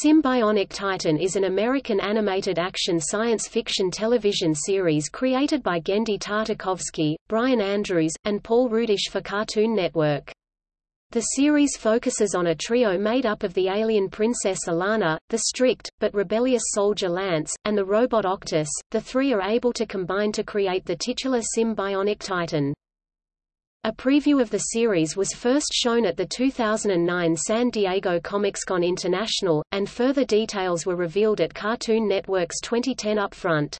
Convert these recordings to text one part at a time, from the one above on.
Sym-Bionic Titan is an American animated action science fiction television series created by Genndy Tartakovsky, Brian Andrews, and Paul Rudish for Cartoon Network. The series focuses on a trio made up of the alien princess Alana, the strict, but rebellious soldier Lance, and the robot Octus. The three are able to combine to create the titular Sym-Bionic Titan. A preview of the series was first shown at the 2009 San Diego Comic-Con International, and further details were revealed at Cartoon Network's 2010 Upfront.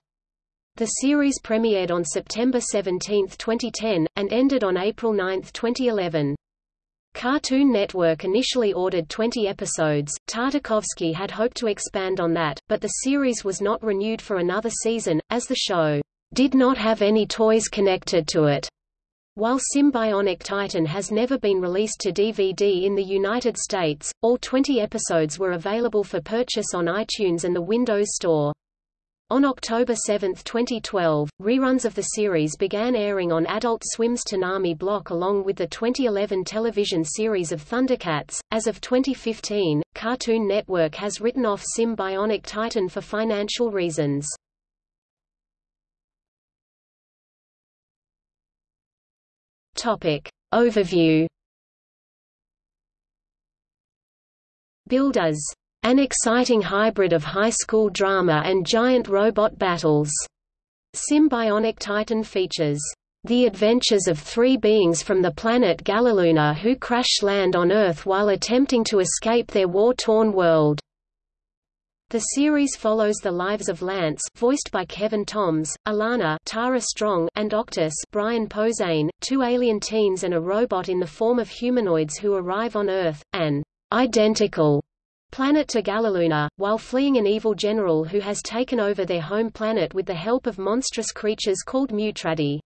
The series premiered on September 17, 2010, and ended on April 9, 2011. Cartoon Network initially ordered 20 episodes. Tartakovsky had hoped to expand on that, but the series was not renewed for another season, as the show did not have any toys connected to it. While Sym-Bionic Titan has never been released to DVD in the United States, all 20 episodes were available for purchase on iTunes and the Windows Store. On October 7, 2012, reruns of the series began airing on Adult Swim's Toonami block along with the 2011 television series of Thundercats. As of 2015, Cartoon Network has written off Sym-Bionic Titan for financial reasons. Topic. Overview Builders an exciting hybrid of high school drama and giant robot battles. Sym-Bionic Titan features the adventures of three beings from the planet Galiluna who crash land on Earth while attempting to escape their war-torn world. The series follows the lives of Lance voiced by Kevin Thoms, Alana Tara Strong, and Octus Brian Posehn, two alien teens and a robot in the form of humanoids who arrive on Earth, an identical planet to Galiluna, while fleeing an evil general who has taken over their home planet with the help of monstrous creatures called Mutradi.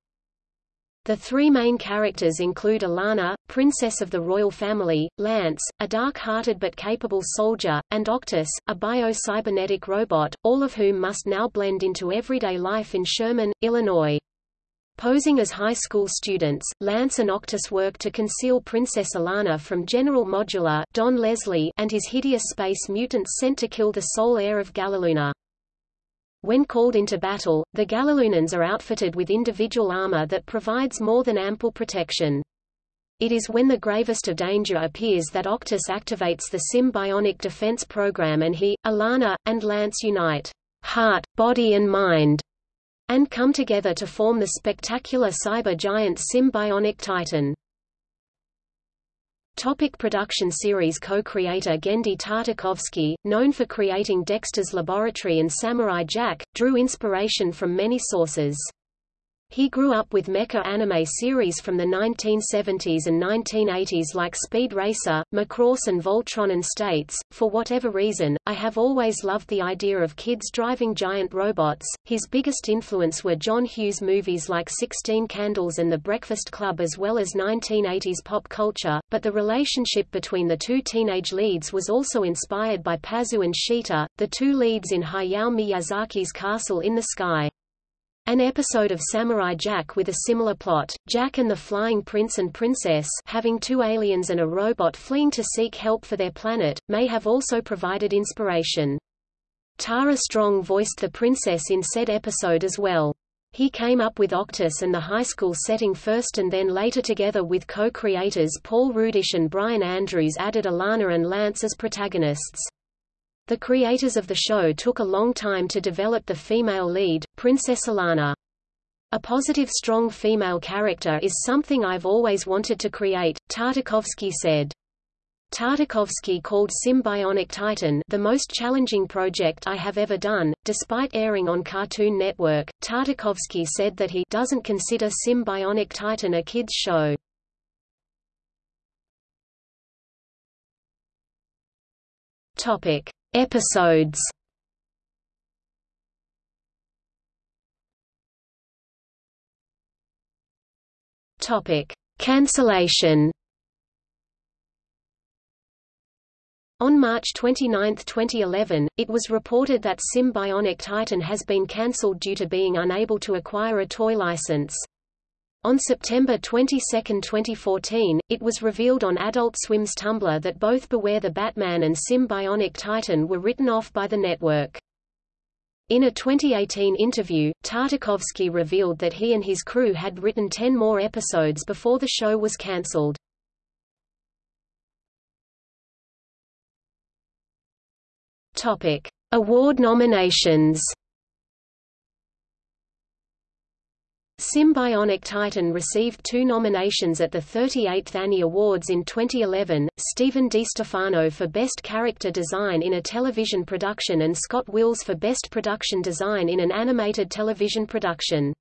The three main characters include Alana, princess of the royal family, Lance, a dark-hearted but capable soldier, and Octus, a bio-cybernetic robot, all of whom must now blend into everyday life in Sherman, Illinois. Posing as high school students, Lance and Octus work to conceal Princess Alana from General Modula Don Leslie and his hideous space mutants sent to kill the sole heir of Galiluna. When called into battle, the Galilunans are outfitted with individual armor that provides more than ample protection. It is when the gravest of danger appears that Octus activates the Sym-Bionic defense program and he, Alana, and Lance unite heart, body and mind, and come together to form the spectacular cyber giant Sym-Bionic Titan. Topic production series Co-creator Genndy Tartakovsky, known for creating Dexter's Laboratory and Samurai Jack, drew inspiration from many sources. He grew up with mecha anime series from the 1970s and 1980s like Speed Racer, Macross and Voltron and states, for whatever reason, I have always loved the idea of kids driving giant robots. His biggest influence were John Hughes movies like Sixteen Candles and The Breakfast Club as well as 1980s pop culture, but the relationship between the two teenage leads was also inspired by Pazu and Sheeta, the two leads in Hayao Miyazaki's Castle in the Sky. An episode of Samurai Jack with a similar plot, Jack and the Flying Prince and Princess having two aliens and a robot fleeing to seek help for their planet, may have also provided inspiration. Tara Strong voiced the princess in said episode as well. He came up with Octus and the high school setting first and then later together with co-creators Paul Rudish and Brian Andrews added Alana and Lance as protagonists. The creators of the show took a long time to develop the female lead, Princess Alana. A positive strong female character is something I've always wanted to create, Tartakovsky said. Tartakovsky called Sym-Bionic Titan the most challenging project I have ever done. Despite airing on Cartoon Network, Tartakovsky said that he doesn't consider Sym-Bionic Titan a kids show. Topic: Episodes Topic: Cancellation. On March 29, 2011, it was reported that Sym-Bionic Titan has been cancelled due to being unable to acquire a toy license. On September 22, 2014, it was revealed on Adult Swim's Tumblr that both Beware the Batman and Sym-Bionic Titan were written off by the network. In a 2018 interview, Tartakovsky revealed that he and his crew had written 10 more episodes before the show was cancelled. Award nominations Sym-Bionic Titan received two nominations at the 38th Annie Awards in 2011, Stephen DiStefano for Best Character Design in a Television Production and Scott Wills for Best Production Design in an Animated Television Production.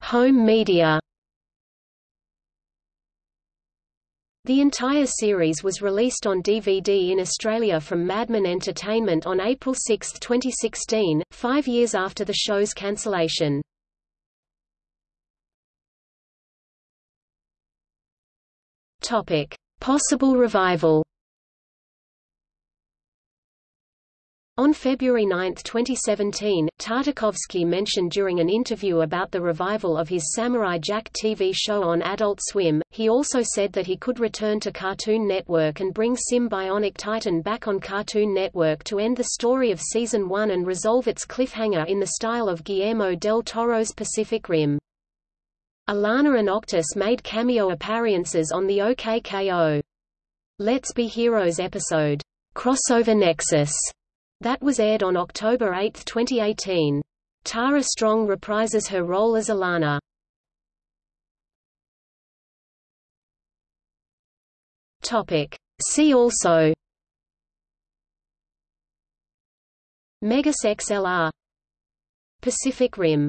Home media The entire series was released on DVD in Australia from Madman Entertainment on April 6, 2016, five years after the show's cancellation. Possible revival On February 9, 2017, Tartakovsky mentioned during an interview about the revival of his Samurai Jack TV show on Adult Swim. He also said that he could return to Cartoon Network and bring Sym-Bionic Titan back on Cartoon Network to end the story of Season 1 and resolve its cliffhanger in the style of Guillermo del Toro's Pacific Rim. Alana and Octus made cameo appearances on the OKKO. Let's Be Heroes episode, Crossover Nexus that was aired on October 8, 2018. Tara Strong reprises her role as Alana. Topic. See also Megas XLR Pacific Rim